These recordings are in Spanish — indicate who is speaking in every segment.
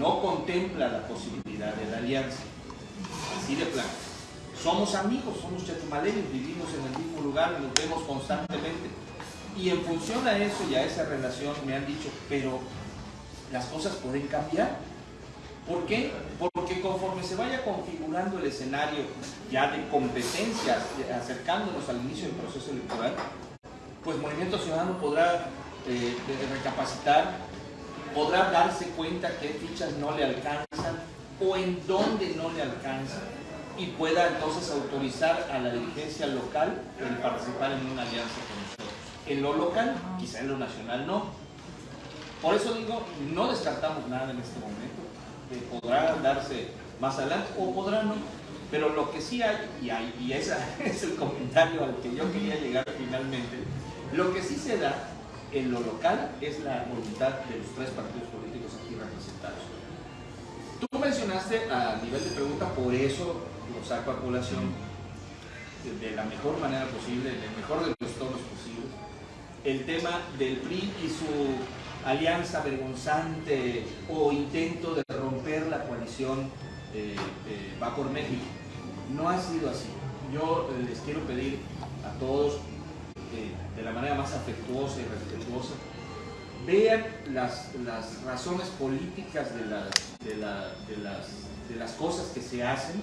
Speaker 1: no contempla la posibilidad de la alianza. Así de plano. Somos amigos, somos chetumaleños, vivimos en el mismo lugar, nos vemos constantemente. Y en función a eso y a esa relación me han dicho, pero las cosas pueden cambiar. ¿Por qué? Porque conforme se vaya configurando el escenario ya de competencias, acercándonos al inicio del proceso electoral, pues Movimiento Ciudadano podrá eh, recapacitar, podrá darse cuenta qué fichas no le alcanzan o en dónde no le alcanzan y pueda entonces autorizar a la dirigencia local el participar en una alianza con nosotros. En lo local, quizá en lo nacional no. Por eso digo, no descartamos nada en este momento. podrá darse más adelante o podrá no. Pero lo que sí hay, y, hay, y ese es el comentario al que yo quería llegar finalmente, lo que sí se da en lo local es la voluntad de los tres partidos políticos aquí representados. Tú mencionaste a nivel de pregunta, por eso lo saco a población de la mejor manera posible, en el mejor de los tonos posibles, el tema del PRI y su alianza vergonzante o intento de romper la coalición eh, eh, Va por México. No ha sido así. Yo les quiero pedir a todos, eh, de la manera más afectuosa y respetuosa, vean las, las razones políticas de las, de, las, de las cosas que se hacen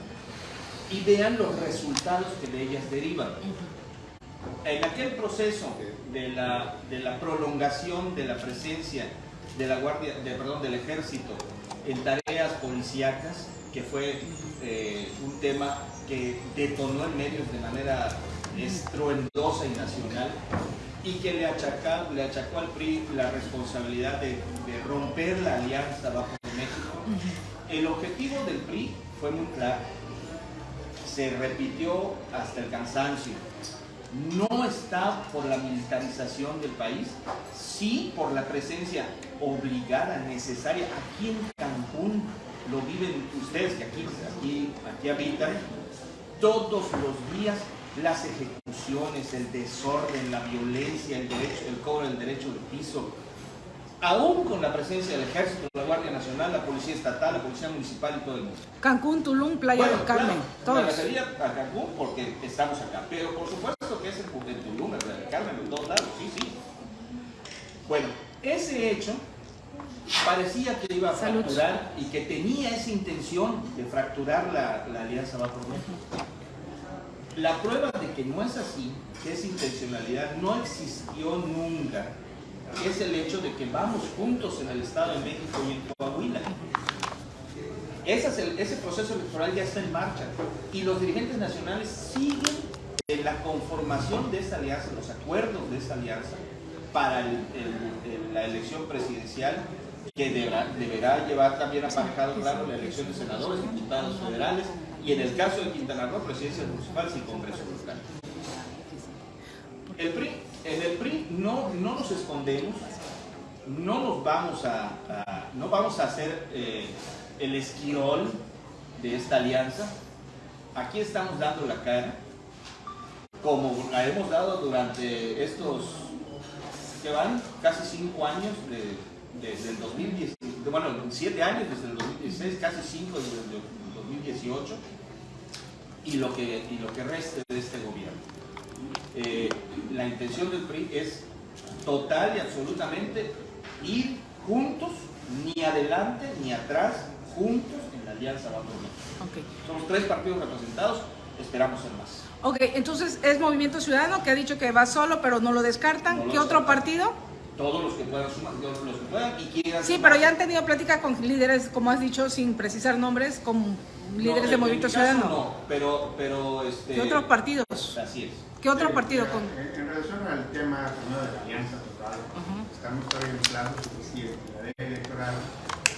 Speaker 1: y vean los resultados que de ellas derivan. En aquel proceso de la, de la prolongación de la presencia de la guardia, de, perdón, del ejército en tareas policíacas, que fue eh, un tema que detonó en medios de manera estruendosa y nacional, y que le, achacó, le achacó al PRI la responsabilidad de, de romper la alianza bajo México. El objetivo del PRI fue muy claro, se repitió hasta el cansancio. No está por la militarización del país, sí por la presencia obligada, necesaria. Aquí en Cancún lo viven ustedes que aquí, aquí, aquí habitan, todos los días las ejecuciones, el desorden, la violencia, el, derecho, el cobro del derecho de piso, aún con la presencia del ejército, la Guardia Nacional, la Policía Estatal, la Policía Municipal y todo el mundo.
Speaker 2: Cancún, Tulum, Playa del Carmen,
Speaker 1: todos. Me refería a Cancún porque estamos acá, pero por supuesto que es en Tulum, en Playa del Carmen, en todos lados, sí, sí. Bueno, ese hecho parecía que iba a fracturar y que tenía esa intención de fracturar la, la alianza va por México. La prueba de que no es así, que esa intencionalidad no existió nunca, es el hecho de que vamos juntos en el Estado de México y en Coahuila. Ese, ese proceso electoral ya está en marcha y los dirigentes nacionales siguen en la conformación de esa alianza, los acuerdos de esa alianza para la elección presidencial que deberá, deberá, llevar también aparejado, claro, la elección de senadores, diputados federales y en el caso de Quintana Roo, presidencias municipales y congreso local. El PRI en el PRI no, no nos escondemos, no nos vamos a, no vamos a hacer eh, el esquirol de esta alianza. Aquí estamos dando la cara, como la hemos dado durante estos, que van casi cinco años desde el 2010, bueno, siete años desde el 2016, casi cinco desde el 2018, y lo que, y lo que reste de este gobierno. Eh, la intención del PRI es total y absolutamente ir juntos, ni adelante ni atrás, juntos en la alianza Vamos okay. Somos tres partidos representados, esperamos ser más.
Speaker 2: Ok, entonces es Movimiento Ciudadano que ha dicho que va solo, pero no lo descartan. ¿Qué otro partido?
Speaker 1: Todos los que puedan sumar, los que puedan y quieran.
Speaker 2: Sí, pero ya han tenido plática con líderes, como has dicho, sin precisar nombres, con líderes de Movimiento Ciudadano.
Speaker 1: No, pero, pero este.
Speaker 2: ¿Qué otros partidos?
Speaker 1: Así es.
Speaker 2: ¿Qué otro partido?
Speaker 3: con... En, relación al tema de la alianza total, estamos todavía en plazo suficiente. La ley electoral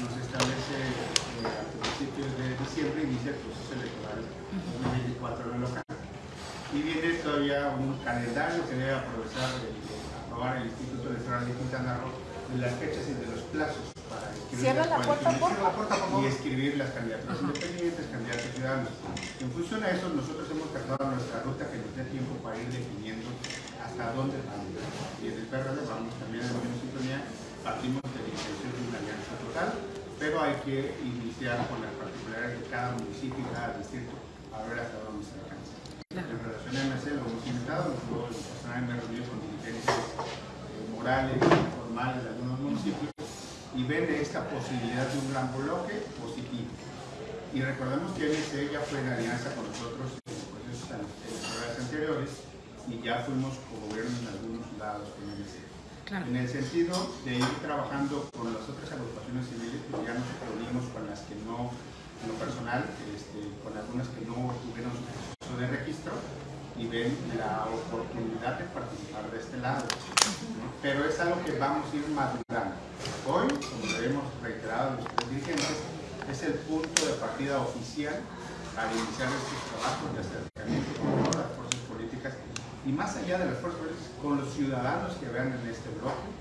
Speaker 3: nos establece que a principios de diciembre inicia el proceso electoral 2024 en el local. Y viene todavía un calendario que debe aprovechar aprobar el Instituto Electoral de Quintana Roo de las fechas y de los plazos para
Speaker 2: escribir, la, puerta,
Speaker 3: y escribir las candidaturas independientes, candidatos ciudadanos. En función a eso, nosotros hemos trazado nuestra ruta que nos dé tiempo para ir definiendo hasta dónde vamos. Y en el PRD vamos también en la misma sintonía, partimos de la intención de una alianza total, pero hay que iniciar con las particularidades de cada municipio y cada distrito a ver hasta dónde se alcanza. En relación a MC lo hemos invitado, me he reunido con dirigentes morales, formales de algunos municipios y ven esta posibilidad de un gran bloque positivo. Y recordemos que MC ya fue en alianza con nosotros en procesos electorales anteriores y ya fuimos co-gobierno en algunos lados con MC. En el sentido de ir trabajando con las otras agrupaciones civiles, pues ya nos reunimos con las que no, en lo personal, este, con algunas que no tuvieron su proceso de registro y ven la oportunidad de participar de este lado. Pero es algo que vamos a ir madurando. Hoy, como lo hemos reiterado los tres dirigentes, es el punto de partida oficial para iniciar estos trabajos de acercamiento con todas las fuerzas políticas y más allá de las fuerzas políticas, con los ciudadanos que vean en este bloque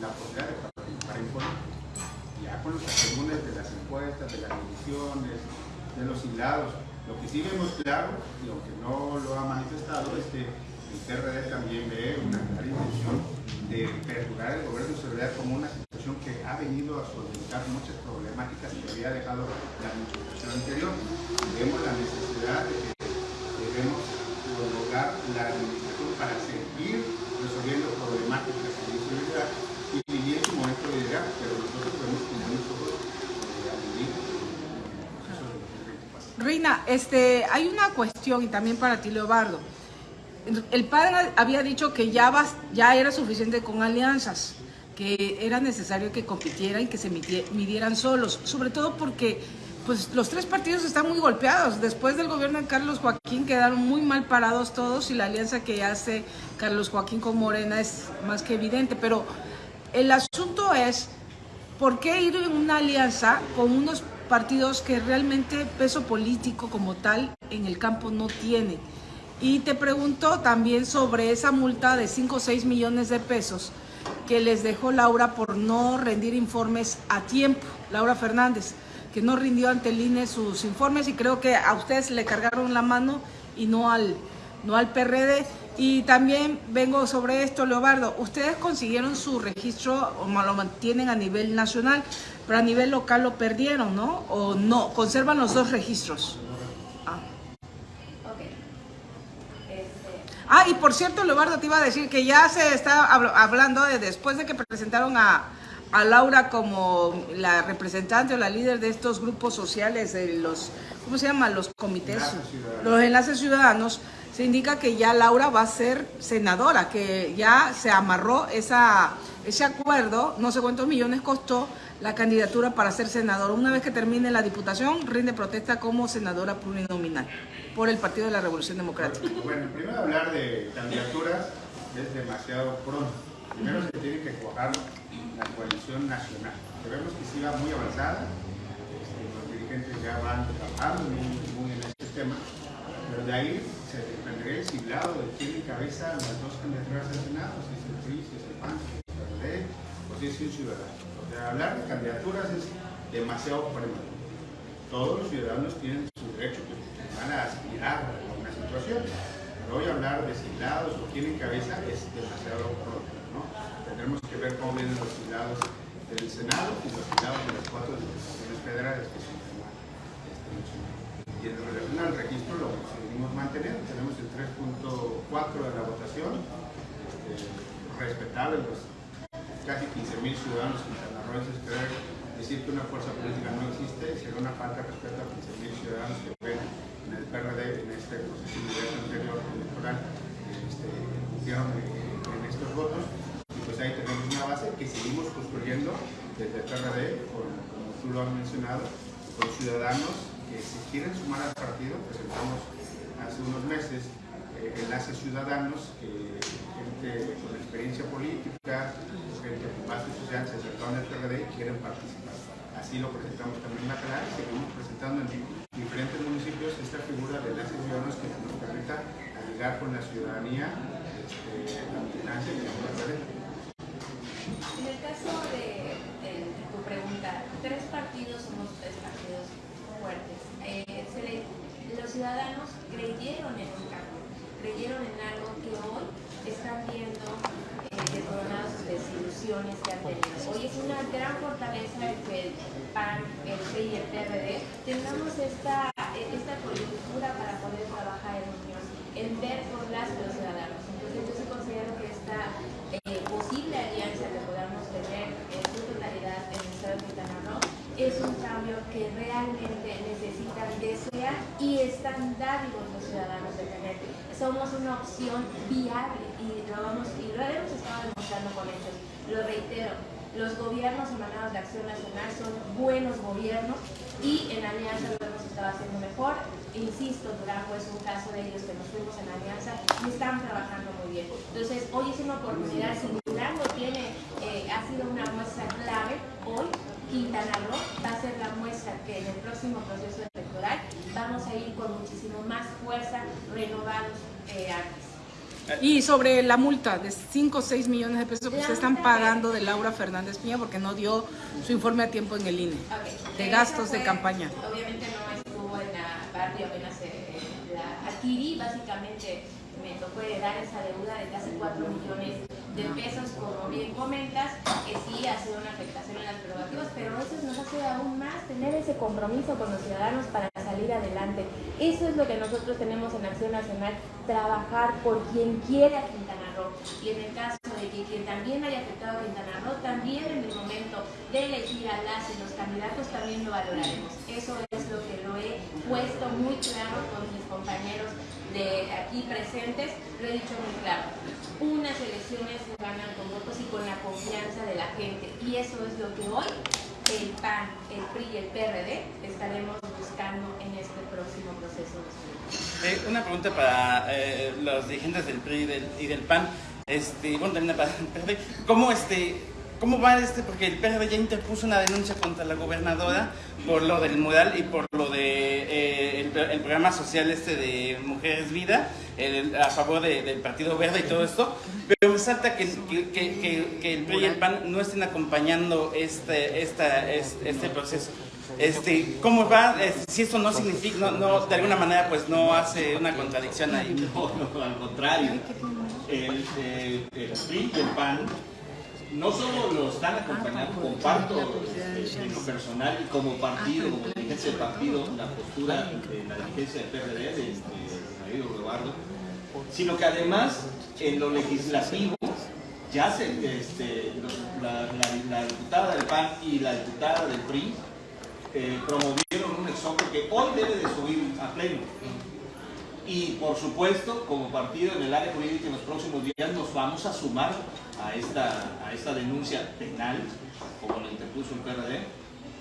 Speaker 3: la posibilidad de participar en política. Ya con los asegúnes de las encuestas, de las mediciones, de los hilados. Lo que sí vemos claro, y aunque no lo ha manifestado, es que el PRD también ve una clara intención de perdurar el gobierno de seguridad como una situación que ha venido a solventar muchas problemáticas que había dejado la administración anterior. Vemos la necesidad de que debemos prolongar la administración para seguir resolviendo problemáticas de seguridad y vivir su momento de llegar, pero nosotros podemos como nosotros eh, a vivir el proceso
Speaker 2: este, hay una cuestión y también para ti, Leobardo. El padre había dicho que ya era suficiente con alianzas, que era necesario que compitieran y que se midieran solos, sobre todo porque pues los tres partidos están muy golpeados. Después del gobierno de Carlos Joaquín quedaron muy mal parados todos y la alianza que hace Carlos Joaquín con Morena es más que evidente. Pero el asunto es, ¿por qué ir en una alianza con unos partidos que realmente peso político como tal en el campo no tiene? Y te pregunto también sobre esa multa de 5 o 6 millones de pesos que les dejó Laura por no rendir informes a tiempo, Laura Fernández que no rindió ante el INE sus informes y creo que a ustedes le cargaron la mano y no al, no al PRD. Y también vengo sobre esto, Leobardo, ustedes consiguieron su registro o lo mantienen a nivel nacional, pero a nivel local lo perdieron, ¿no? O no, conservan los dos registros. Ah, ah y por cierto, Leobardo, te iba a decir que ya se está hablando de después de que presentaron a, a Laura como la representante o la líder de estos grupos sociales, de los, ¿cómo se llama? Los comités, los enlaces ciudadanos, se indica que ya Laura va a ser senadora, que ya se amarró esa, ese acuerdo, no sé cuántos millones costó la candidatura para ser senadora. Una vez que termine la diputación, rinde protesta como senadora plurinominal por el Partido de la Revolución Democrática.
Speaker 3: Bueno, primero hablar de candidaturas es demasiado pronto. Primero se tiene que cuajar la coalición nacional, que vemos que sí va muy avanzada, este, los dirigentes ya van trabajando muy, en este tema, pero de ahí se desprendería el siglado de quién encabeza las dos candidaturas al Senado, si es el PRI, si es el PAN, es el PRD, o si es un ciudadano. Hablar de candidaturas es demasiado prematuro. Todos los ciudadanos tienen su derecho, que van a aspirar a una situación, pero hoy hablar de siglados o quién encabeza es demasiado pronto. ¿no? Tendremos que ver cómo vienen los filados del Senado y los filados de las cuatro diputaciones federales que son este, Y en relación al registro lo seguimos manteniendo. Tenemos el 3.4 de la votación, este, respetable los casi 15.000 ciudadanos quintanarroenses creer decir que una fuerza política no existe sería una falta de respeto a 15.000 ciudadanos que ven en el PRD en este proceso anterior electoral este, cumplieron en estos votos pues ahí tenemos una base que seguimos construyendo desde el PRD, como tú lo has mencionado, con ciudadanos que si quieren sumar al partido, presentamos hace unos meses eh, enlaces ciudadanos, que gente con experiencia política, gente con base social se acercaron al PRD y quieren participar. Así lo presentamos también en la canal y seguimos presentando en diferentes municipios esta figura de enlaces ciudadanos que nos permita llegar con la ciudadanía la militancia y la.
Speaker 4: En el caso de, tu pregunta, tres partidos somos tres partidos fuertes. Eh, los ciudadanos creyeron en un cambio, creyeron en algo que hoy están viendo que han tenido. Hoy es una gran fortaleza de que el PAN, el PRI y el PRD tengamos esta, esta coyuntura para poder trabajar en unión, en ver por las los ciudadanos. Entonces yo sí considero que esta eh, posible alianza que podamos tener en su totalidad en el Estado de Quintana Roo es un cambio que realmente necesitan, desean y están dávidos los ciudadanos de tener. Somos una opción viable y lo, vamos, y lo hemos estado demostrando con hechos. Lo reitero, los gobiernos emanados de Acción Nacional son buenos gobiernos y en alianza lo hemos estado haciendo mejor. Insisto, Durango es un caso de ellos que nos fuimos en alianza y están trabajando muy bien. Entonces, hoy es una oportunidad, si Durango tiene, eh, ha sido una muestra clave, hoy Quintana Roo va a ser la muestra que en el próximo proceso electoral vamos a ir con muchísimo más fuerza, renovados eh.
Speaker 2: Y sobre la multa de 5 o 6 millones de pesos que ustedes están pagando de Laura Fernández Piña porque no dio su informe a tiempo en el INE,
Speaker 4: Okay.
Speaker 2: de gastos de
Speaker 4: fue-
Speaker 2: campaña.
Speaker 4: Obviamente no estuvo en la barrio, apenas eh, la adquirí, básicamente me tocó heredar esa deuda de casi 4 millones de pesos, como bien comentas, que sí ha sido una afectación en las prerrogativas, pero eso nos hace aún más tener ese compromiso con los ciudadanos para salir adelante. Eso es lo que nosotros tenemos en Acción Nacional, trabajar por quien quiere a Quintana Roo. Y en el caso de que quien también haya afectado a Quintana Roo, también en el momento de elegir a las y los candidatos también lo valoraremos. Eso es lo que lo he puesto muy claro con mis compañeros de aquí presentes, lo he dicho muy claro. Unas elecciones se ganan con votos y con la confianza de la gente. Y eso es lo que hoy el PAN, el PRI y el PRD estaremos buscando en este próximo proceso de
Speaker 5: Eh, una pregunta para eh, los dirigentes del PRI y del, PAN. Este, bueno, también para el PRD. ¿Cómo, este, ¿Cómo va este? Porque el PRD ya interpuso una denuncia contra la gobernadora por lo del mural y por lo de eh, el programa social este de Mujeres Vida, a favor de- del Partido Verde y todo esto. Pero me salta que, que, el PRI y el PAN no estén acompañando este, esta, es- este proceso. Este, ¿Cómo va? Este, si esto no significa, no, no, de alguna manera, pues no hace una contradicción ahí.
Speaker 1: No, no, al contrario. El, PRI y el PAN no solo lo están acompañando, comparto este, en lo personal y como partido, como dirigencia del partido, la postura de la dirigencia del PRD, de este, Sino que además en lo legislativo ya se, este, la, diputada del PAN y la diputada del PRI eh, promovieron un exhorto que hoy debe de subir a pleno. Y por supuesto, como partido en el área jurídica en los próximos días nos vamos a sumar a esta, a esta denuncia penal, como la interpuso el PRD,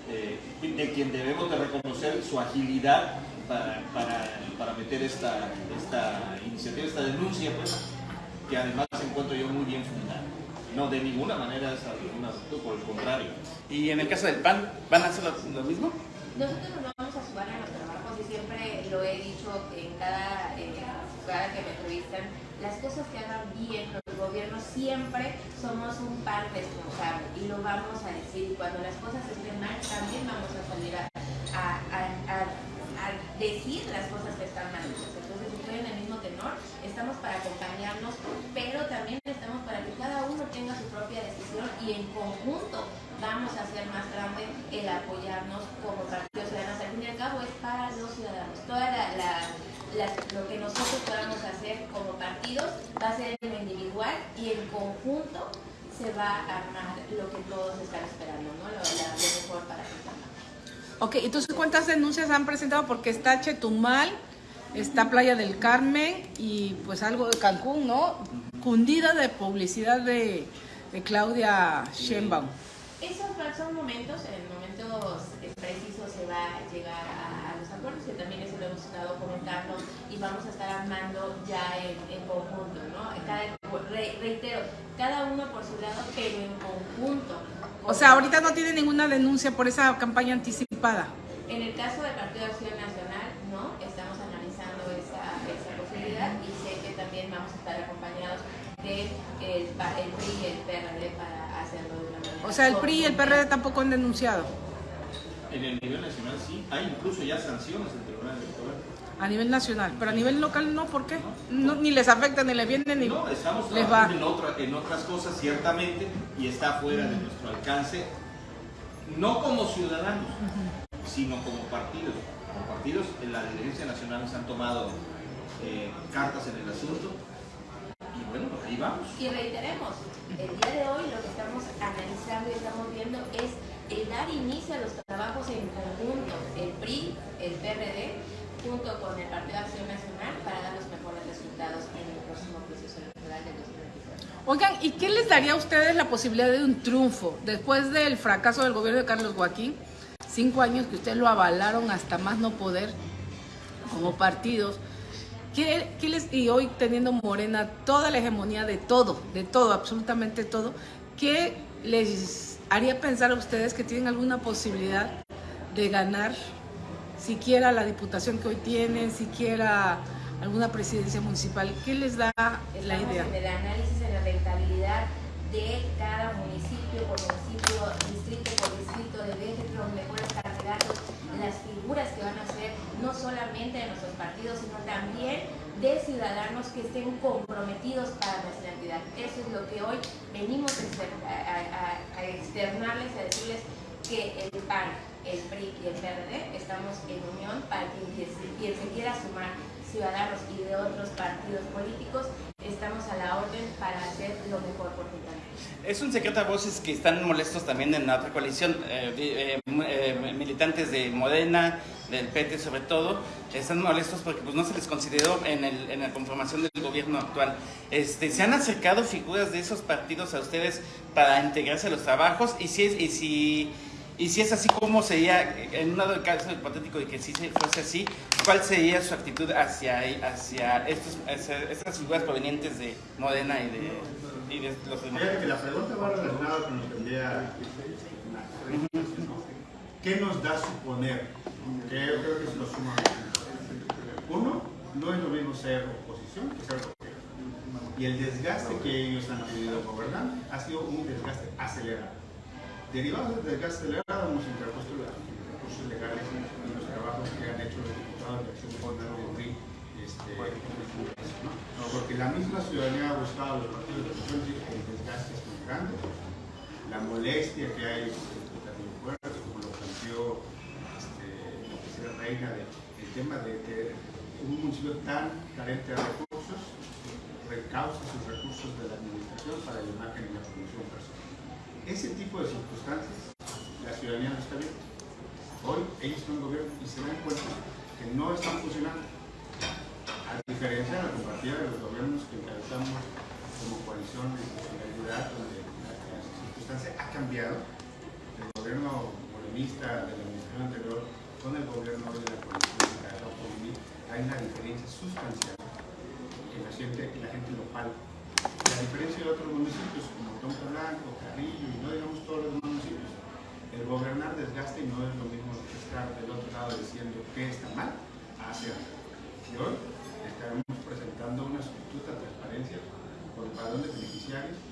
Speaker 1: eh, de quien debemos de reconocer su agilidad para, para, para meter esta, esta iniciativa, esta denuncia, pues, que además encuentro yo muy bien fundada. No, de ninguna manera es alguna actitud, por el contrario.
Speaker 5: Y en el caso del PAN, ¿van a hacer lo, lo mismo?
Speaker 4: Nosotros nos vamos a sumar a los trabajos y siempre lo he dicho en cada, eh, cada que me entrevistan, las cosas que hagan bien los gobiernos siempre somos un par responsable y lo vamos a decir. Y cuando las cosas estén mal también vamos a salir a, a- a- a- a decir las cosas que están mal hechas. Entonces estoy en el mismo tenor, estamos para acompañarnos, pero también estamos para que cada uno tenga su propia decisión y en conjunto vamos a hacer más grande el apoyarnos como partidos ciudadanos. Al fin y al cabo es para los ciudadanos. Toda la, la- la- lo que nosotros podamos hacer como partidos va a ser en lo individual y en conjunto se va a armar lo que todos están esperando, ¿no? Lo, lo mejor para Quintana.
Speaker 2: Ok, entonces ¿cuántas denuncias han presentado? Porque está Chetumal, está Playa del Carmen y pues algo de Cancún, ¿no? Cundida de publicidad de, Claudia Sheinbaum.
Speaker 4: Esos son momentos, en momentos precisos se va a llegar a, los acuerdos, que también eso lo hemos estado comentando y vamos a estar armando ya en, conjunto, ¿no? Reitero, cada uno por su lado, pero en conjunto.
Speaker 2: O sea, ahorita no tiene ninguna denuncia por esa campaña anticipada.
Speaker 4: En el caso del Partido de Acción Nacional, no, estamos analizando esa, esa posibilidad y sé que también vamos a estar acompañados del el, pa- el PRI y el PRD para hacerlo de una manera.
Speaker 2: O sea, el PRI y el PRD tampoco han denunciado
Speaker 1: En el nivel nacional sí, hay incluso ya sanciones del Tribunal Electoral.
Speaker 2: A nivel nacional, pero a nivel local no, ¿por qué? No, ni les afecta, ni les viene, ni
Speaker 1: No, estamos
Speaker 2: les va.
Speaker 1: trabajando en, otra- en otras cosas ciertamente y está fuera de nuestro alcance no como ciudadanos, sino como partidos. Como partidos, en la dirigencia nacional se han tomado eh, cartas en el asunto y bueno, ahí vamos.
Speaker 4: Y reiteremos, el día de hoy lo que estamos analizando y estamos viendo es el dar inicio a los trabajos en conjunto, el PRI, el PRD, junto con el Partido Acción Nacional para dar los mejores resultados en el próximo proceso electoral del 2024.
Speaker 2: Oigan, ¿y qué les daría a ustedes la posibilidad de un triunfo después del fracaso del gobierno de Carlos Joaquín? Cinco años que ustedes lo avalaron hasta más no poder como partidos. ¿Qué, qué les, y hoy teniendo Morena toda la hegemonía de todo, de todo, absolutamente todo, ¿qué les haría pensar a ustedes que tienen alguna posibilidad de ganar siquiera la diputación que hoy tienen, siquiera alguna presidencia municipal? ¿Qué les da la idea?
Speaker 4: en el análisis en la rentabilidad de cada municipio por municipio, distrito por distrito, de ver los mejores candidatos, las figuras que van a ser no solamente de nuestros partidos, sino también de ciudadanos que estén comprometidos para nuestra entidad. Eso es lo que hoy venimos a externarles, a decirles que el PAN, el PRI y el PRD estamos en unión para quien, quien se- quiera sumar ciudadanos y de otros partidos políticos, estamos a la orden para hacer lo mejor por Quintana.
Speaker 5: Es un secreto a voces que están molestos también en la otra coalición, eh, eh, eh, militantes de Modena, del PT sobre todo, están molestos porque pues, no se les consideró en, el- en la conformación del gobierno actual. Este, ¿Se han acercado figuras de esos partidos a ustedes para integrarse a los trabajos? Y si es, y si, y si es así, ¿cómo sería, en un dado caso hipotético de que sí se fuese así, cuál sería su actitud hacia, hacia, estas figuras provenientes de Modena y de, los demás?
Speaker 3: Que la pregunta va relacionada con lo que ¿Qué nos da suponer? Que yo creo que es lo sumamente. Uno, no es lo mismo ser oposición que ser gobierno. Y el desgaste que ellos han podido gobernar ha sido un desgaste acelerado. Derivado del desgaste acelerado hemos interpuesto los recursos legales y los trabajos que han hecho los diputados de Acción Popular de PRI este, ¿no? Porque la misma ciudadanía ha buscado los partidos de oposición y el desgaste es muy grande. La molestia que hay en el Castillo Puerto, como lo planteó este, la tercera reina, de, el tema de que un municipio tan carente de recursos recausa sus recursos de la administración para la imagen y la promoción personal. Ese tipo de circunstancias, la ciudadanía no está viendo. Hoy ellos son gobierno y se dan cuenta que no están funcionando. A diferencia de la compartida de los gobiernos que encabezamos como coalición de solidaridad, donde la, la circunstancia ha cambiado, el gobierno morenista de la administración anterior con el gobierno de la coalición por mí, hay una diferencia sustancial que la gente, que la gente lo palpa. La diferencia de otros municipios como Tonka Blanco, Carrillo y no digamos todos los municipios, el gobernar desgasta y no es lo mismo que estar del otro lado diciendo que está mal a hacer. Y hoy estaremos presentando una solicitud de transparencia por el padrón de beneficiarios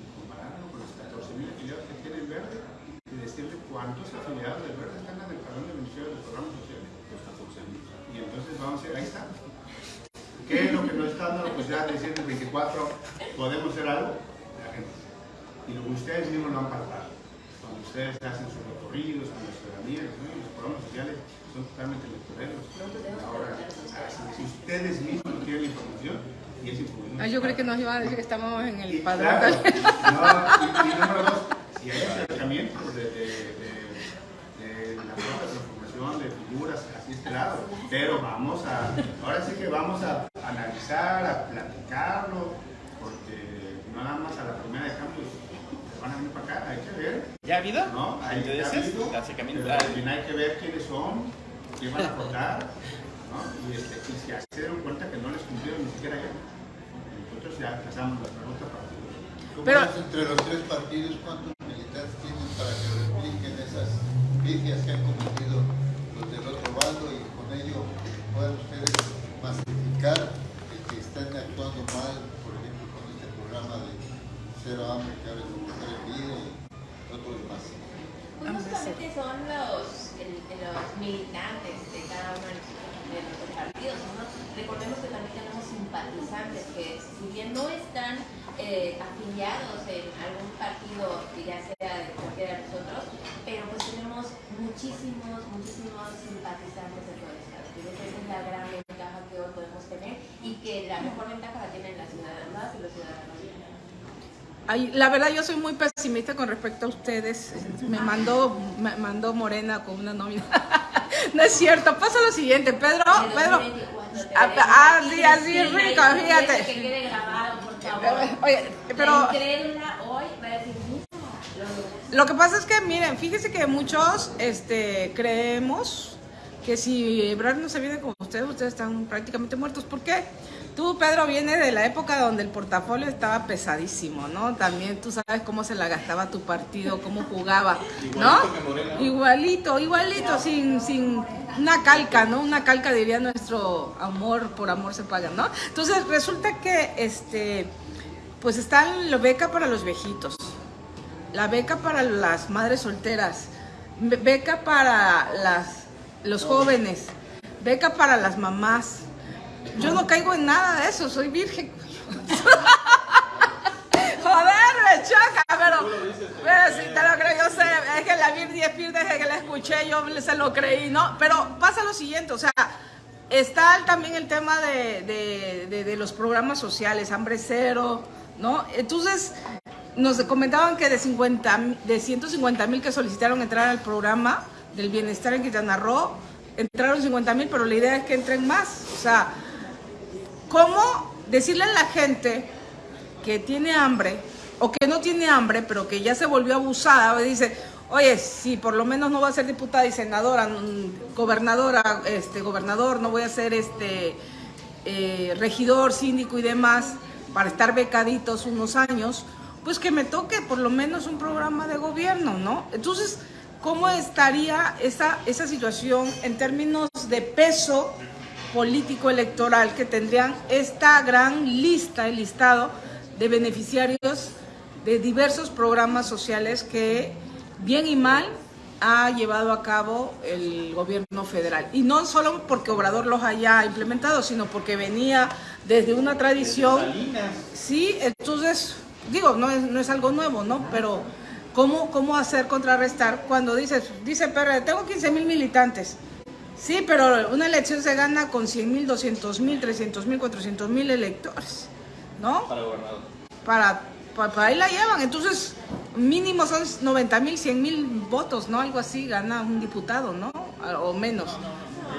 Speaker 3: está dando? Pues ya diciendo el 24 podemos hacer algo, la gente. Y lo que ustedes mismos lo han palpado. Cuando ustedes hacen sus recorridos con la ciudadanía, ¿no? Y los programas sociales son totalmente electorales. Ahora, si ustedes mismos no tienen la información, y es información.
Speaker 2: Ah, yo creo que nos iban a decir que estamos en el
Speaker 3: Y
Speaker 2: padrón.
Speaker 3: claro, no, y, y número dos, si hay acercamientos de, de, de, de la propia transformación de figuras hacia este lado, pero vamos a, ahora sí que vamos a analizar, a platicarlo, porque no nada más a la primera de cambio se van a venir para acá, hay que ver,
Speaker 5: ¿Ya ha habido?
Speaker 3: ¿no? Hay que
Speaker 5: Intereses,
Speaker 3: habido, pero también hay que ver quiénes son, quién van a votar, ¿no? Y, este, y si se dieron cuenta que no les cumplieron ni siquiera ya. Nosotros ya pasamos la pregunta para
Speaker 6: ¿Cómo
Speaker 2: Pero-
Speaker 6: entre los tres partidos cuántos militantes tienen para que repliquen esas vicias que han cometido los del otro bando y con ello puedan ustedes masificar el que están actuando mal, por ejemplo, con este programa de cero hambre que ahora es mujer en vida y otros más?
Speaker 4: Pues justamente son los, el- los militantes de cada uno de nuestros, de partidos. ¿no? Recordemos que también tenemos simpatizantes que, si bien no están eh, afiliados en algún partido, que ya sea de cualquiera de nosotros, pero pues tenemos muchísimos, muchísimos simpatizantes de todo el Estado. Creo que esa es la gran ventaja que hoy podemos tener y que la mejor ventaja la tienen las ciudadanas y los ciudadanos.
Speaker 2: Ay, la verdad yo soy muy pesimista con respecto a ustedes. Me mandó, me mandó Morena con una nómina. no es cierto. Pasa lo siguiente, Pedro, Pedro.
Speaker 4: 2024 te
Speaker 2: Ah, ah, sí, así rico, fíjate.
Speaker 4: eso Que quede grabado, por favor.
Speaker 2: Oye, pero
Speaker 4: La incrédula hoy va a decir, mira, lo
Speaker 2: que pasa es que, miren, fíjese que muchos este, creemos que si Ebrard no se viene con ustedes, ustedes están prácticamente muertos. ¿Por qué? Tú, Pedro, viene de la época donde el portafolio estaba pesadísimo, ¿no? También tú sabes cómo se la gastaba tu partido, cómo jugaba, ¿no?
Speaker 1: Igualito.
Speaker 2: Igualito, igualito, sin, sin una calca, ¿no? Una calca diría nuestro amor, por amor se paga, ¿no? Entonces resulta que, este, pues está la beca para los viejitos, la beca para las madres solteras, be- beca para las, los jóvenes, beca para las mamás. Yo no caigo en nada de eso, soy virgen. Joder, me choca, pero, pero si te lo creo, yo sé, es que la vi 10 pies desde que la escuché, yo se lo creí, ¿no? Pero pasa lo siguiente, o sea, está también el tema de, de- de- de los programas sociales, hambre cero, ¿no? Entonces, nos comentaban que de, 50, de 150 mil que solicitaron entrar al programa del bienestar en Quintana Roo, entraron 50 mil, pero la idea es que entren más, o sea, ¿cómo decirle a la gente que tiene hambre o que no tiene hambre, pero que ya se volvió abusada, dice, oye, si por lo menos no voy a ser diputada y senadora, mm, gobernadora, este, gobernador, no voy a ser este eh, regidor, síndico y demás, para estar becaditos unos años, pues que me toque por lo menos un programa de gobierno, ¿no? Entonces, ¿cómo estaría esa, esa situación en términos de peso político electoral que tendrían esta gran lista, el listado de beneficiarios de diversos programas sociales que, bien y mal, ha llevado a cabo el gobierno federal. Y no solo porque Obrador los haya implementado, sino porque venía desde una tradición. Sí, entonces, digo, no es, no es algo nuevo, ¿no? Pero, ¿cómo, cómo hacer contrarrestar cuando dices, dice PRD, tengo 15 mil militantes? Sí, pero una elección se gana con 100 mil, 200 mil, 300 mil, 400 mil electores, ¿no?
Speaker 1: Para gobernador.
Speaker 2: Para, pa- para ahí la llevan. Entonces, mínimo son 90 mil, 100 mil votos, ¿no? Algo así gana un diputado, ¿no? O menos.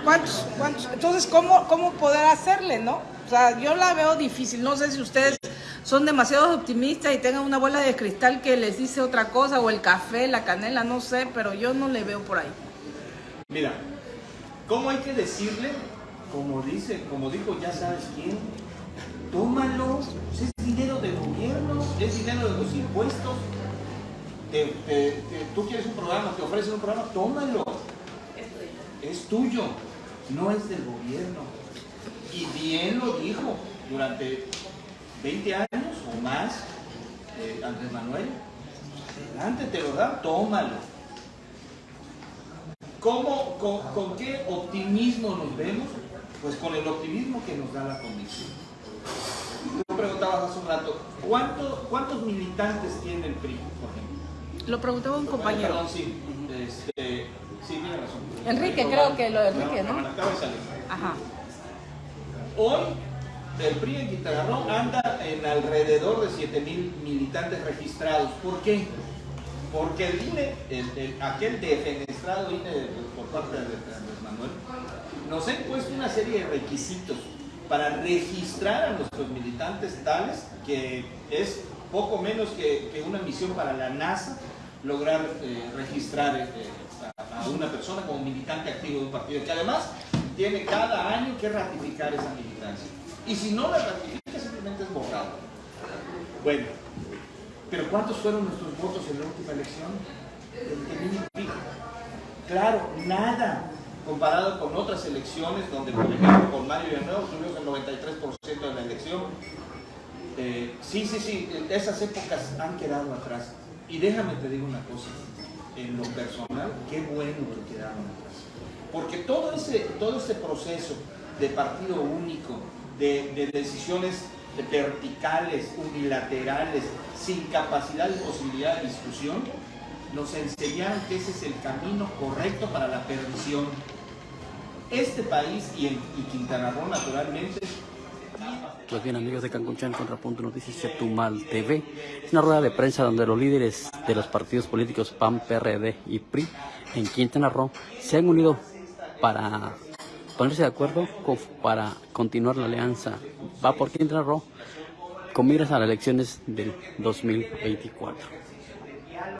Speaker 2: ¿Cuántos? cuántos? Entonces, ¿cómo, ¿cómo poder hacerle, no? O sea, yo la veo difícil. No sé si ustedes son demasiado optimistas y tengan una bola de cristal que les dice otra cosa, o el café, la canela, no sé, pero yo no le veo por ahí.
Speaker 1: Mira, ¿cómo hay que decirle? Como dice, como dijo ya sabes quién, tómalo, es dinero del gobierno, es dinero de los impuestos. Tú quieres un programa, te ofrecen un programa, tómalo. Es tuyo, no es del gobierno. Y bien lo dijo durante 20 años o más, eh, Andrés Manuel. Adelante, te lo dan, tómalo. ¿Cómo, con, con qué optimismo nos vemos? Pues con el optimismo que nos da la convicción. Tú preguntabas hace un rato, ¿cuánto- ¿cuántos militantes tiene el PRI, por ejemplo?
Speaker 2: Lo preguntaba un compañero.
Speaker 1: Perdón, sí, este, sí, tiene razón.
Speaker 2: Enrique, creo que lo de Enrique, ¿no?
Speaker 1: Acaba de salir.
Speaker 2: Ajá.
Speaker 1: Hoy el PRI en Quintana Roo anda en alrededor de 7 mil militantes registrados. ¿Por qué? Porque el INE, el- el- aquel defenestrado INE por parte de Andrés Manuel, nos ha impuesto una serie de requisitos para registrar a nuestros militantes tales que es poco menos que, que una misión para la NASA lograr eh, registrar eh, a, a una persona como militante activo de un partido, que además tiene cada año que ratificar esa militancia. Y si no la ratifica, simplemente es borrado. Bueno, pero ¿cuántos fueron nuestros votos en la última elección? 20,000 y pico. Claro, nada comparado con otras elecciones donde, por ejemplo, con Mario Villanueva tuvimos el 93% de la elección. Eh, sí, sí, sí, esas épocas han quedado atrás. Y déjame te digo una cosa, en lo personal, qué bueno que quedaron atrás. Porque todo ese, todo ese proceso de partido único, de decisiones verticales, unilaterales, sin capacidad y posibilidad de discusión, nos enseñaron que ese es el camino correcto para la perdición. Este país y, en, y Quintana Roo, naturalmente,
Speaker 7: Pues bien, amigos de Cancunchán, Contrapunto Noticias Chetumal TV. Es una rueda de prensa donde los líderes de los partidos políticos PAN, PRD y PRI en Quintana Roo se han unido para ponerse de acuerdo para continuar la alianza Va por Quintana Roo con miras a las elecciones del 2024.